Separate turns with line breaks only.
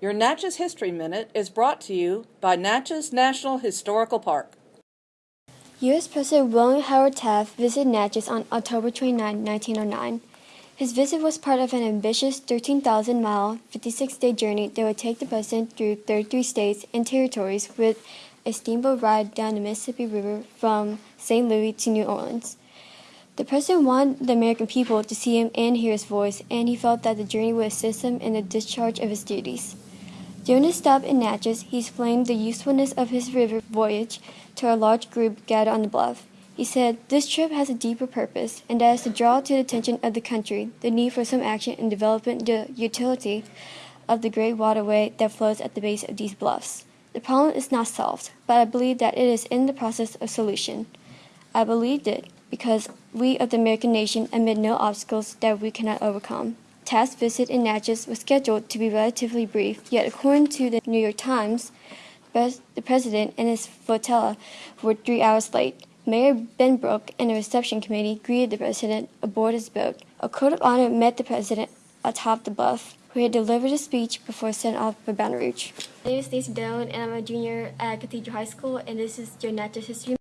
Your Natchez History Minute is brought to you by Natchez National Historical Park.
U.S. President William Howard Taft visited Natchez on October 29, 1909. His visit was part of an ambitious 13,000 mile, 56 day journey that would take the president through 33 states and territories with a steamboat ride down the Mississippi River from St. Louis to New Orleans. The president wanted the American people to see him and hear his voice, and he felt that the journey would assist him in the discharge of his duties. During his stop in Natchez, he explained the usefulness of his river voyage to a large group gathered on the bluff. He said, This trip has a deeper purpose, and that is to draw to the attention of the country the need for some action in developing the utility of the great waterway that flows at the base of these bluffs. The problem is not solved, but I believe that it is in the process of solution. I believed it because we of the American nation admit no obstacles that we cannot overcome. Taft's visit in Natchez was scheduled to be relatively brief, yet according to the New York Times, the president and his flotilla were three hours late. Mayor Benbrook and the reception committee greeted the president aboard his boat. A court of honor met the president atop the bluff, where he delivered a speech before setting off for Baton Rouge. My name is Stacey Doan, and I'm a junior at Cathedral High School, and this is your Natchez History